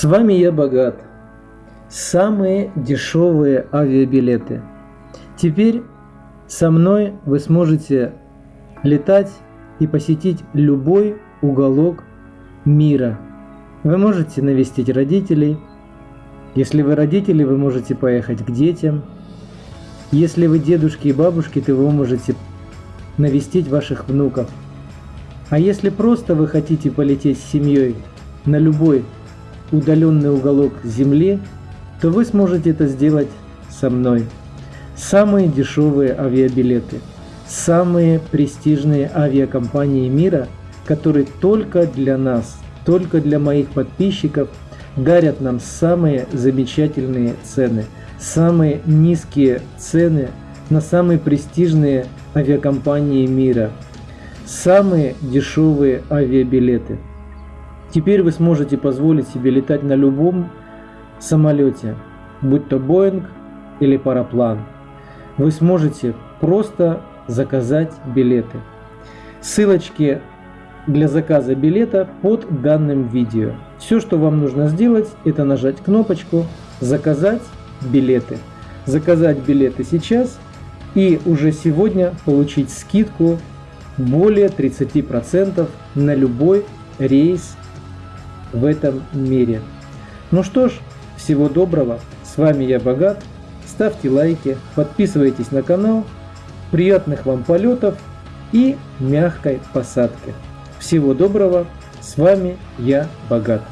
С вами я богат. Самые дешевые авиабилеты. Теперь со мной вы сможете летать и посетить любой уголок мира. Вы можете навестить родителей. Если вы родители, вы можете поехать к детям. Если вы дедушки и бабушки, то вы можете навестить ваших внуков. А если просто вы хотите полететь с семьей на любой удаленный уголок Земли, то вы сможете это сделать со мной. Самые дешевые авиабилеты, самые престижные авиакомпании мира, которые только для нас, только для моих подписчиков дарят нам самые замечательные цены, самые низкие цены на самые престижные авиакомпании мира, самые дешевые авиабилеты – Теперь вы сможете позволить себе летать на любом самолете, будь то Боинг или параплан. Вы сможете просто заказать билеты. Ссылочки для заказа билета под данным видео. Все, что вам нужно сделать, это нажать кнопочку «Заказать билеты». Заказать билеты сейчас и уже сегодня получить скидку более 30% на любой рейс в этом мире. Ну что ж, всего доброго, с вами я Богат, ставьте лайки, подписывайтесь на канал, приятных вам полетов и мягкой посадки. Всего доброго, с вами я Богат.